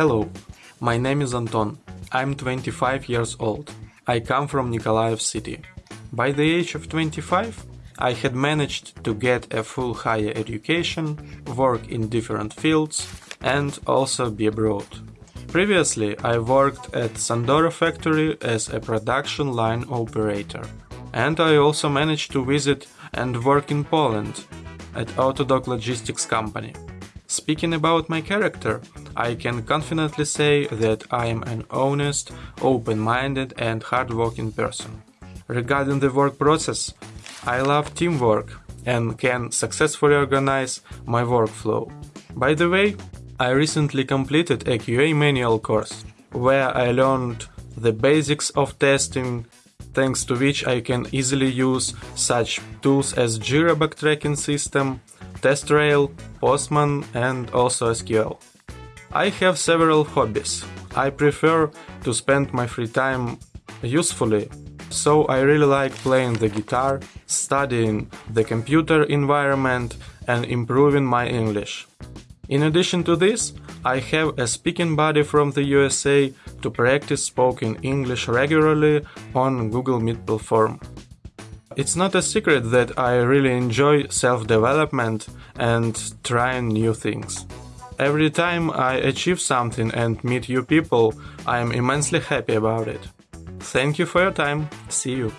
Hello, my name is Anton. I'm 25 years old. I come from Nikolaev city. By the age of 25, I had managed to get a full higher education, work in different fields, and also be abroad. Previously, I worked at Sandora factory as a production line operator. And I also managed to visit and work in Poland at Autodoc Logistics company. Speaking about my character, I can confidently say that I am an honest, open-minded and hardworking person. Regarding the work process, I love teamwork and can successfully organize my workflow. By the way, I recently completed a QA manual course, where I learned the basics of testing, thanks to which I can easily use such tools as Jira bug tracking system, TestRail, Postman and also SQL. I have several hobbies. I prefer to spend my free time usefully, so I really like playing the guitar, studying the computer environment and improving my English. In addition to this, I have a speaking buddy from the USA to practice spoken English regularly on Google Meet platform. It's not a secret that I really enjoy self-development and trying new things. Every time I achieve something and meet new people, I am immensely happy about it. Thank you for your time. See you.